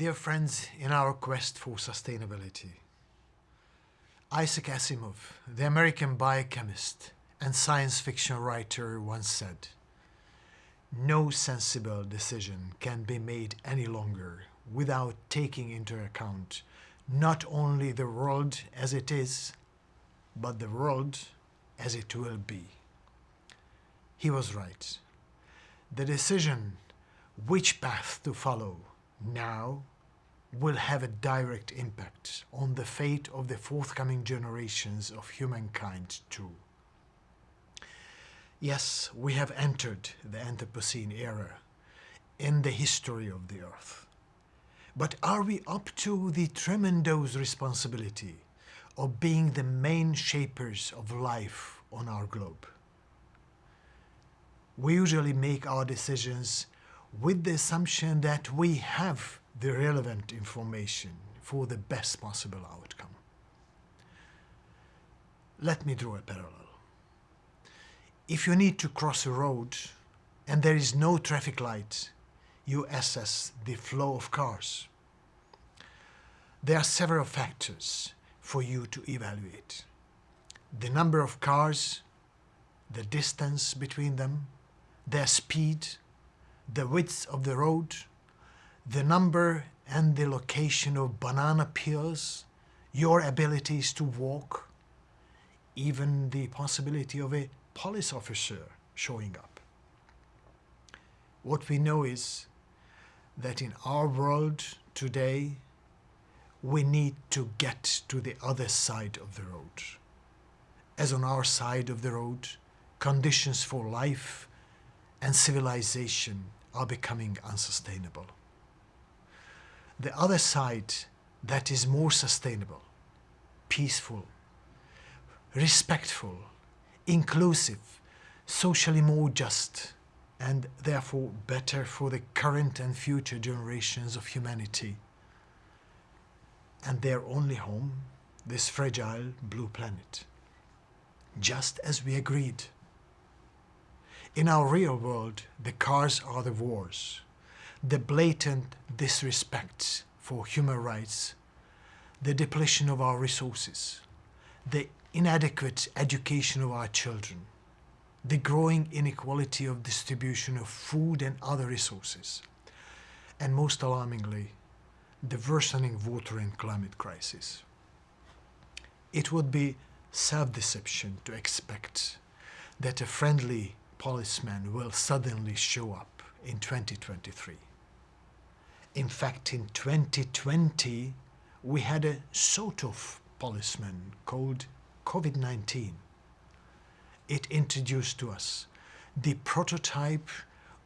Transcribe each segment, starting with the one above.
Dear friends, in our quest for sustainability, Isaac Asimov, the American biochemist and science fiction writer once said, no sensible decision can be made any longer without taking into account not only the world as it is, but the world as it will be. He was right. The decision which path to follow now will have a direct impact on the fate of the forthcoming generations of humankind too. Yes, we have entered the Anthropocene era in the history of the Earth. But are we up to the tremendous responsibility of being the main shapers of life on our globe? We usually make our decisions with the assumption that we have the relevant information for the best possible outcome. Let me draw a parallel. If you need to cross a road and there is no traffic light, you assess the flow of cars. There are several factors for you to evaluate. The number of cars, the distance between them, their speed, the width of the road, the number and the location of banana peels, your abilities to walk, even the possibility of a police officer showing up. What we know is that in our world today, we need to get to the other side of the road. As on our side of the road, conditions for life and civilization are becoming unsustainable. The other side that is more sustainable, peaceful, respectful, inclusive, socially more just, and therefore better for the current and future generations of humanity and their only home, this fragile blue planet. Just as we agreed. In our real world, the cars are the wars, the blatant disrespect for human rights, the depletion of our resources, the inadequate education of our children, the growing inequality of distribution of food and other resources, and most alarmingly, the worsening water and climate crisis. It would be self-deception to expect that a friendly policeman will suddenly show up in 2023. In fact, in 2020, we had a sort of policeman called COVID-19. It introduced to us the prototype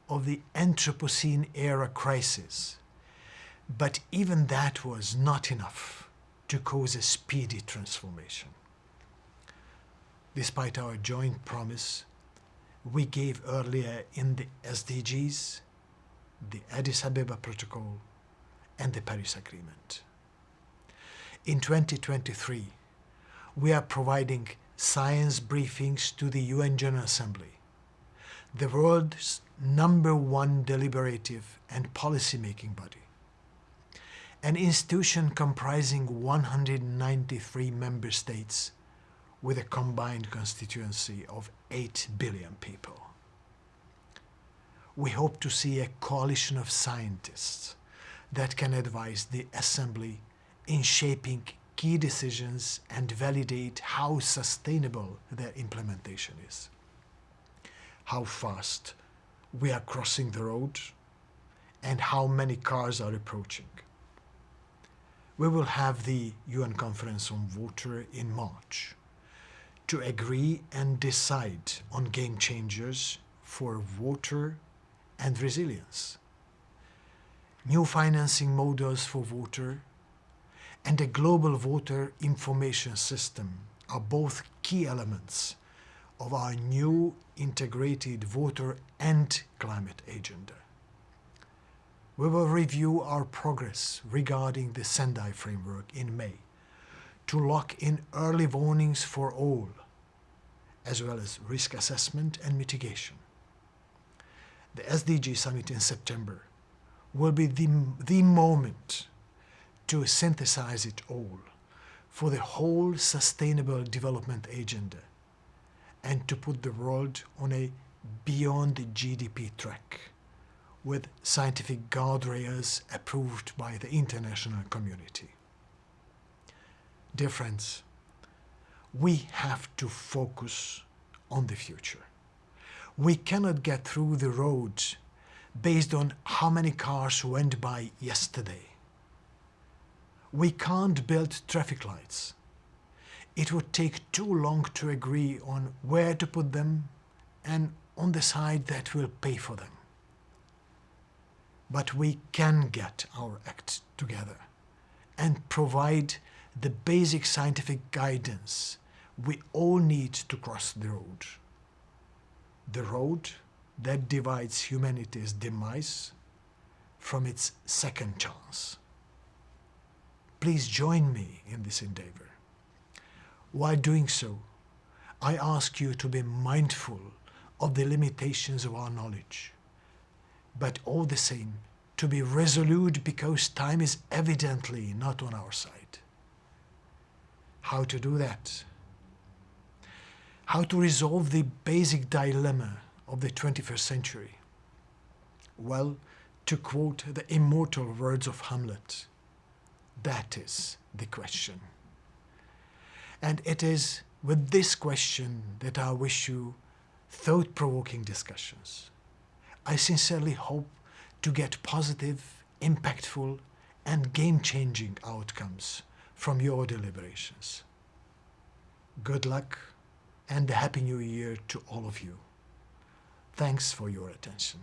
of the Anthropocene era crisis. But even that was not enough to cause a speedy transformation. Despite our joint promise we gave earlier in the SDGs, Addis Ababa Protocol and the Paris Agreement. In 2023, we are providing science briefings to the UN General Assembly, the world's number one deliberative and policy-making body, an institution comprising 193 member states with a combined constituency of 8 billion people. We hope to see a coalition of scientists that can advise the Assembly in shaping key decisions and validate how sustainable their implementation is. How fast we are crossing the road and how many cars are approaching. We will have the UN Conference on Water in March to agree and decide on game changers for water and resilience. New financing models for water and a global water information system are both key elements of our new integrated water and climate agenda. We will review our progress regarding the Sendai framework in May to lock in early warnings for all, as well as risk assessment and mitigation. The SDG summit in September will be the, the moment to synthesize it all for the whole sustainable development agenda and to put the world on a beyond GDP track with scientific guardrails approved by the international community. Dear friends, we have to focus on the future. We cannot get through the road based on how many cars went by yesterday. We can't build traffic lights. It would take too long to agree on where to put them and on the side that will pay for them. But we can get our act together and provide the basic scientific guidance we all need to cross the road. The road that divides humanity's demise from its second chance. Please join me in this endeavor. While doing so, I ask you to be mindful of the limitations of our knowledge, but all the same to be resolute because time is evidently not on our side. How to do that? How to resolve the basic dilemma of the 21st century? Well, to quote the immortal words of Hamlet, that is the question. And it is with this question that I wish you thought-provoking discussions. I sincerely hope to get positive, impactful and game-changing outcomes from your deliberations. Good luck and a Happy New Year to all of you. Thanks for your attention.